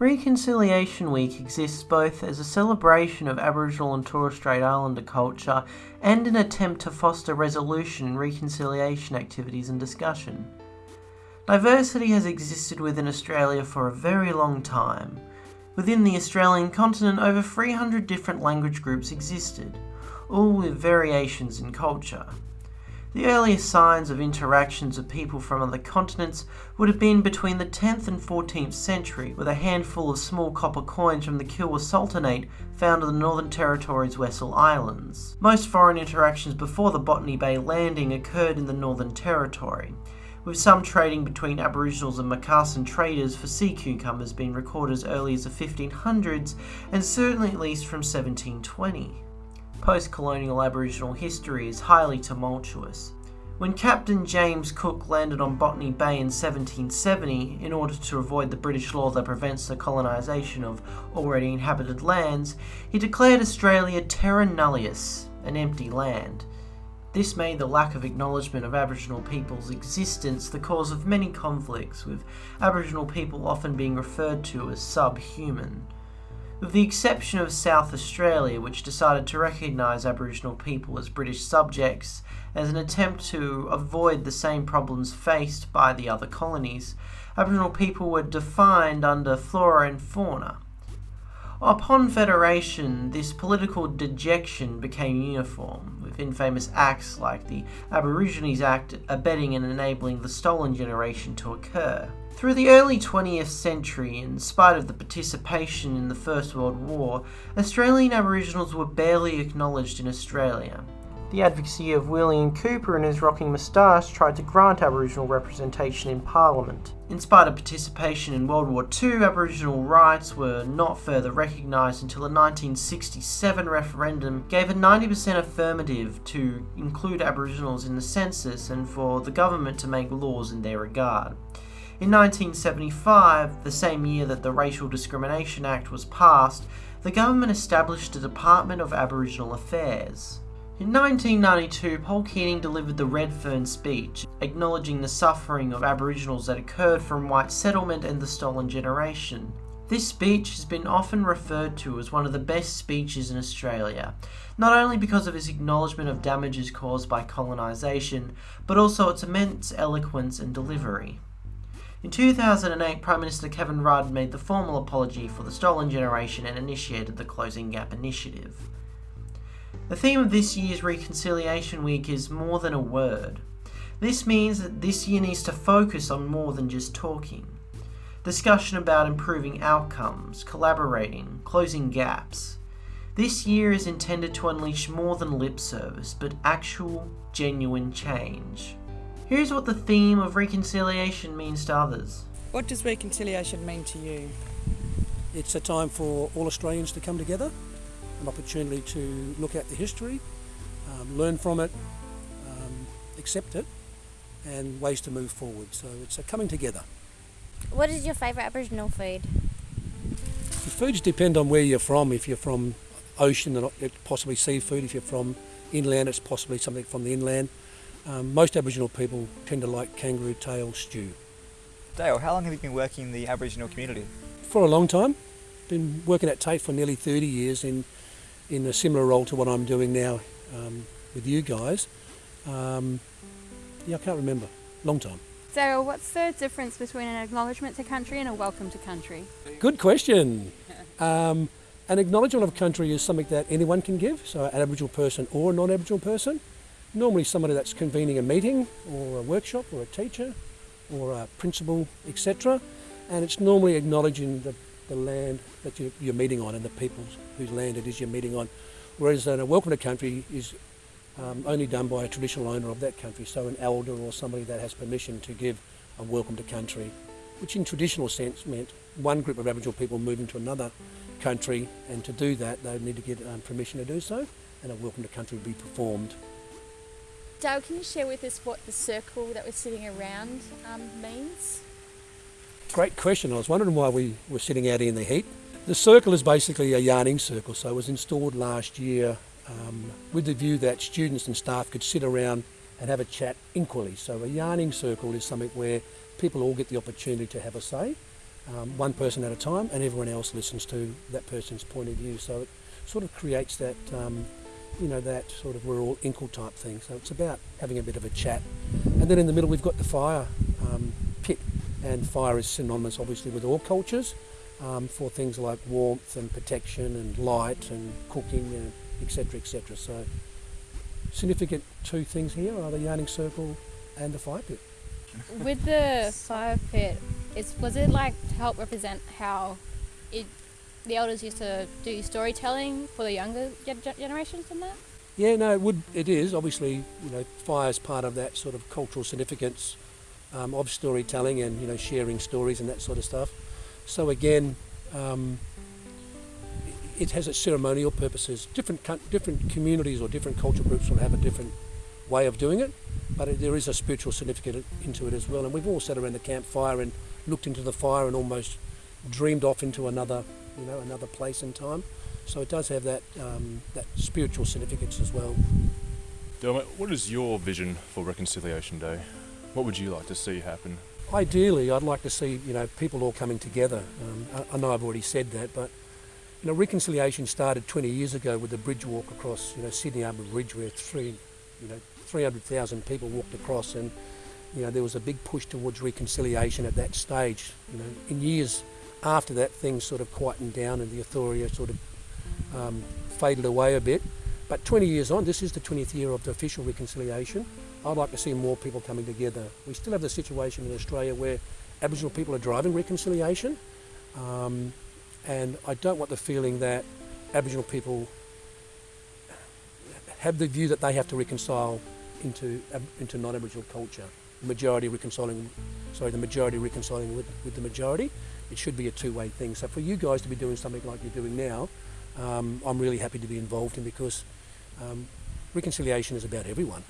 Reconciliation Week exists both as a celebration of Aboriginal and Torres Strait Islander culture and an attempt to foster resolution and reconciliation activities and discussion. Diversity has existed within Australia for a very long time. Within the Australian continent, over 300 different language groups existed, all with variations in culture. The earliest signs of interactions of people from other continents would have been between the 10th and 14th century, with a handful of small copper coins from the Kilwa Sultanate found in the Northern Territory's Wessel Islands. Most foreign interactions before the Botany Bay landing occurred in the Northern Territory, with some trading between Aboriginals and Macassan traders for sea cucumbers being recorded as early as the 1500s and certainly at least from 1720. Post colonial Aboriginal history is highly tumultuous. When Captain James Cook landed on Botany Bay in 1770 in order to avoid the British law that prevents the colonisation of already inhabited lands, he declared Australia terra nullius, an empty land. This made the lack of acknowledgement of Aboriginal people's existence the cause of many conflicts, with Aboriginal people often being referred to as subhuman with the exception of South Australia, which decided to recognise Aboriginal people as British subjects as an attempt to avoid the same problems faced by the other colonies. Aboriginal people were defined under flora and fauna. Upon federation, this political dejection became uniform, with infamous acts like the Aborigines Act abetting and enabling the stolen generation to occur. Through the early 20th century, in spite of the participation in the First World War, Australian Aboriginals were barely acknowledged in Australia. The advocacy of William Cooper and his rocking moustache tried to grant Aboriginal representation in Parliament. In spite of participation in World War II, Aboriginal rights were not further recognised until a 1967 referendum gave a 90% affirmative to include Aboriginals in the census and for the government to make laws in their regard. In 1975, the same year that the Racial Discrimination Act was passed, the government established a Department of Aboriginal Affairs. In 1992, Paul Keating delivered the Redfern speech, acknowledging the suffering of Aboriginals that occurred from white settlement and the stolen generation. This speech has been often referred to as one of the best speeches in Australia, not only because of its acknowledgement of damages caused by colonisation, but also its immense eloquence and delivery. In 2008, Prime Minister Kevin Rudd made the formal apology for the stolen generation and initiated the Closing Gap initiative. The theme of this year's Reconciliation Week is more than a word. This means that this year needs to focus on more than just talking. Discussion about improving outcomes, collaborating, closing gaps. This year is intended to unleash more than lip service, but actual, genuine change. Here's what the theme of reconciliation means to others. What does reconciliation mean to you? It's a time for all Australians to come together, an opportunity to look at the history, um, learn from it, um, accept it, and ways to move forward. So it's a coming together. What is your favourite Aboriginal food? The foods depend on where you're from. If you're from ocean, it's possibly seafood. If you're from inland, it's possibly something from the inland. Um, most Aboriginal people tend to like kangaroo tail stew. Dale, how long have you been working in the Aboriginal community? For a long time. Been working at TAFE for nearly 30 years in, in a similar role to what I'm doing now um, with you guys. Um, yeah, I can't remember. Long time. Dale, what's the difference between an acknowledgement to country and a welcome to country? Good question. Um, an acknowledgement of country is something that anyone can give, so an Aboriginal person or a non-Aboriginal person normally somebody that's convening a meeting or a workshop or a teacher or a principal, etc. And it's normally acknowledging the, the land that you, you're meeting on and the people whose land it is you're meeting on. Whereas a welcome to country is um, only done by a traditional owner of that country, so an elder or somebody that has permission to give a welcome to country, which in traditional sense meant one group of Aboriginal people moving to another country, and to do that they would need to get um, permission to do so, and a welcome to country would be performed. Dale, can you share with us what the circle that we're sitting around um, means? Great question. I was wondering why we were sitting out in the heat. The circle is basically a yarning circle, so it was installed last year um, with the view that students and staff could sit around and have a chat equally. So a yarning circle is something where people all get the opportunity to have a say um, one person at a time, and everyone else listens to that person's point of view. So it sort of creates that, um, you know, that sort of we're all equal type thing. So it's about having a bit of a chat. And then in the middle, we've got the fire um, pit, and fire is synonymous, obviously, with all cultures um, for things like warmth and protection and light and cooking, and etc., etc. So significant two things here are the yarning circle and the fire pit. With the fire pit, is was it like to help represent how it the elders used to do storytelling for the younger generations and that? Yeah, no, it would. It is obviously, you know, fire is part of that sort of cultural significance um, of storytelling and you know sharing stories and that sort of stuff. So again, um, it- has its ceremonial purposes. Different different communities or different culture groups will have a different way of doing it, but it, there is a spiritual significance into it as well. And we've all sat around the campfire and looked into the fire and almost dreamed off into another, you know, another place and time. So it does have that um, that spiritual significance as well. Dermot, what is your vision for Reconciliation Day? What would you like to see happen? Ideally, I'd like to see you know people all coming together. Um, I, I know I've already said that, but you know reconciliation started 20 years ago with the bridge walk across you know Sydney Harbour Bridge, where three you know 300,000 people walked across, and you know there was a big push towards reconciliation at that stage. You know, in years after that, things sort of quietened down, and the authority sort of um, faded away a bit. But 20 years on, this is the 20th year of the official reconciliation. I'd like to see more people coming together. We still have the situation in Australia where Aboriginal people are driving reconciliation, um, and I don't want the feeling that Aboriginal people have the view that they have to reconcile into into non-Aboriginal culture. The majority reconciling, sorry, the majority reconciling with, with the majority. It should be a two-way thing. So for you guys to be doing something like you're doing now, um, I'm really happy to be involved in because um, reconciliation is about everyone.